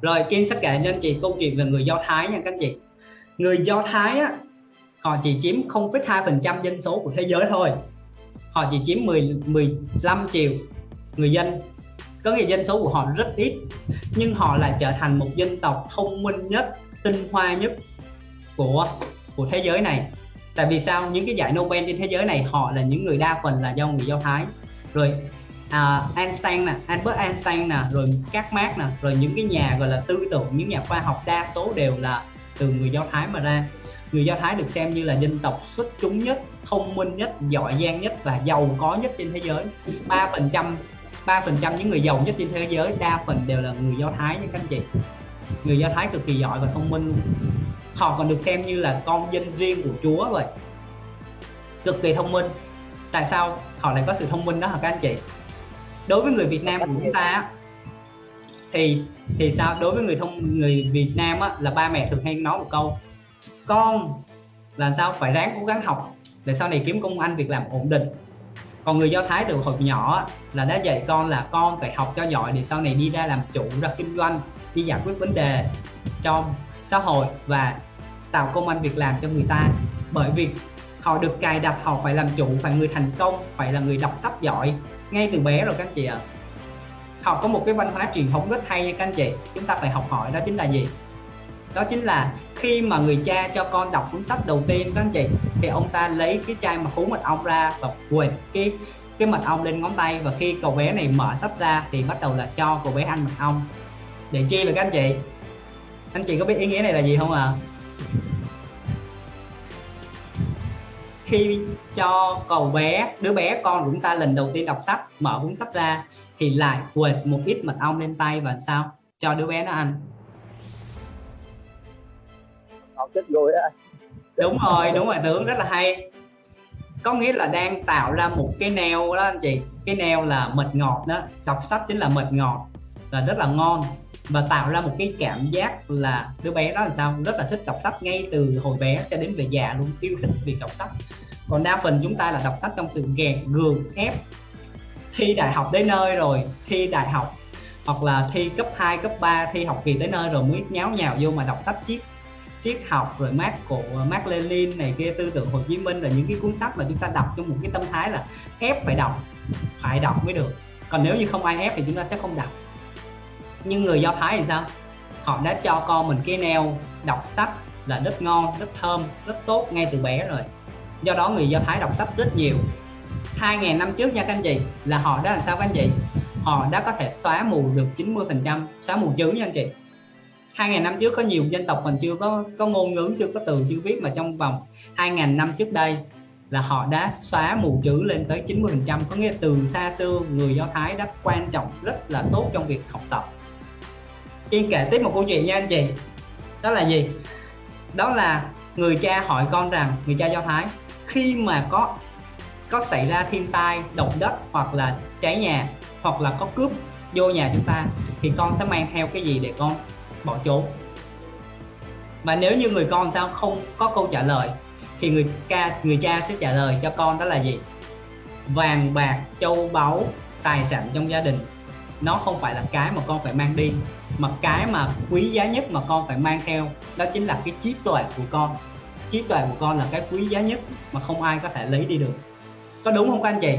rồi Kim sẽ kể cho anh chị câu chuyện về người Do Thái nha các anh chị. Người Do Thái á họ chỉ chiếm 0,2% dân số của thế giới thôi. Họ chỉ chiếm 10 15 triệu người dân. Có nghĩa dân số của họ rất ít nhưng họ lại trở thành một dân tộc thông minh nhất tinh hoa nhất của của thế giới này. Tại vì sao? Những cái giải Nobel trên thế giới này họ là những người đa phần là do người Do Thái. Rồi uh, Einstein nè Albert Einstein nè rồi các Marx nè rồi những cái nhà gọi là tư tưởng những nhà khoa học đa số đều là từ người Do Thái mà ra. Người Do Thái được xem như là dân tộc xuất chúng nhất thông minh nhất giỏi giang nhất và giàu có nhất trên thế giới. Ba phần trăm ba phần trăm những người giàu nhất trên thế giới đa phần đều là người Do Thái nha các anh chị. Người Do Thái cực kỳ giỏi và thông minh luôn. Họ còn được xem như là con dân riêng của Chúa vậy. Cực kỳ thông minh. Tại sao họ lại có sự thông minh đó hả các anh chị? Đối với người Việt Nam của chúng ta thì thì sao? Đối với người thông người Việt Nam á, là ba mẹ thường hay nói một câu con là sao? Phải ráng cố gắng học để sau này kiếm công ăn việc làm ổn định. Còn người do thái từ hồi nhỏ là đã dạy con là con phải học cho giỏi để sau này đi ra làm chủ ra kinh doanh đi giải quyết vấn đề trong xã hội và tạo công ăn việc làm cho người ta. Bởi vì họ được cài đặt, họ phải làm chủ phải người thành công phải là người đọc sách giỏi. Ngay từ bé rồi các anh chị ạ. À. họ có một cái văn hóa truyền thống rất hay nha các anh chị. Chúng ta phải học hỏi đó chính là gì? Đó chính là khi mà người cha cho con đọc cuốn sách đầu tiên các anh chị, thì ông ta lấy cái chai mà cuốn mật ong ra và quệt cái cái mật ong lên ngón tay và khi cậu bé này mở sách ra thì bắt đầu là cho cậu bé ăn mật ong. Để chi vậy các anh chị? Anh chị có biết ý nghĩa này là gì không ạ? à? Khi cho cậu bé đứa bé con của chúng ta lần đầu tiên đọc sách mở cuốn sách ra thì lại quệt một ít mật ong lên tay và sao? Cho đứa bé nó ăn. Học chết rồi á. Đúng rồi đúng rồi tướng rất là hay. Có nghĩa là đang tạo ra một cái neo đó anh chị. Cái neo là mật ngọt đó. Đọc sách chính là mật ngọt. Là rất là ngon và tạo ra một cái cảm giác là đứa bé đó là sao? Rất là thích đọc sách ngay từ hồi bé cho đến về già luôn yêu thích việc đọc sách. Còn đa phần chúng ta là đọc sách trong sự ghẹt gường ép. Thi đại học đến nơi rồi thi đại học hoặc là thi cấp 2, cấp 3 thi học kỳ tới nơi rồi mới nháo nhào vô mà đọc sách triết triết học rồi mát của Mark Lenin này kia tư tưởng Hồ Chí Minh là những cái cuốn sách mà chúng ta đọc trong một cái tâm thái là ép phải đọc phải đọc mới được. Còn nếu như không ai ép thì chúng ta sẽ không đọc nhưng người Do Thái thì sao? Họ đã cho con mình cái neo đọc sách là rất ngon, rất thơm, rất tốt ngay từ bé rồi. Do đó người Do Thái đọc sách rất nhiều. 2.000 năm trước nha các anh chị, là họ đã làm sao các anh chị? Họ đã có thể xóa mù được 90 phần trăm, xóa mù chữ nha anh chị. 2.000 năm trước có nhiều dân tộc còn chưa có có ngôn ngữ, chưa có từ, chưa viết mà trong vòng 2.000 năm trước đây là họ đã xóa mù chữ lên tới 90 phần trăm. Có nghĩa từ xa xưa người Do Thái đã quan trọng, rất là tốt trong việc học tập. Yên kể tiếp một câu chuyện nha anh chị. Đó là gì? Đó là người cha hỏi con rằng, người cha Do Thái, khi mà có có xảy ra thiên tai, động đất hoặc là cháy nhà hoặc là có cướp vô nhà chúng ta, thì con sẽ mang theo cái gì để con bỏ trốn? Và nếu như người con sao không có câu trả lời, thì người ca, người cha sẽ trả lời cho con đó là gì? Vàng bạc, châu báu, tài sản trong gia đình nó không phải là cái mà con phải mang đi, mà cái mà quý giá nhất mà con phải mang theo, đó chính là cái trí tuệ của con. Trí tuệ của con là cái quý giá nhất mà không ai có thể lấy đi được. Có đúng không các anh chị?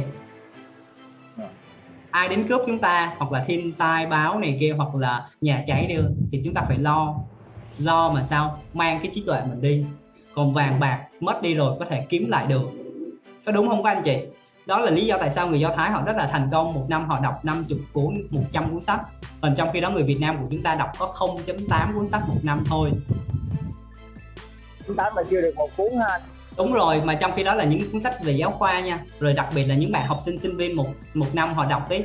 Ai đến cướp chúng ta, hoặc là thiên tai báo này kia, hoặc là nhà cháy đi, thì chúng ta phải lo. Lo mà sao? Mang cái trí tuệ mình đi. Còn vàng bạc mất đi rồi có thể kiếm lại được. Có đúng không các anh chị? Đó là lý do tại sao người Do Thái họ rất là thành công. Một năm họ đọc 50 cuốn 100 cuốn sách. Còn trong khi đó người Việt Nam của chúng ta đọc có 0.8 cuốn sách một năm thôi. Chúng ta mà chưa được một cuốn ha. Đúng rồi mà trong khi đó là những cuốn sách về giáo khoa nha. Rồi đặc biệt là những bạn học sinh sinh viên một một năm họ đọc tới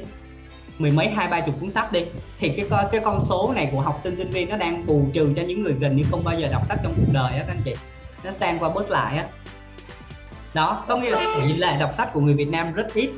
mười mấy hai ba chục cuốn sách đi. Thì cái cái con số này của học sinh sinh viên nó đang bù trừ cho những người gần như không bao giờ đọc sách trong cuộc đời á các anh chị. Nó sang qua bớt lại á đó có nghĩa là tỷ lệ đọc sách của người Việt Nam rất ít.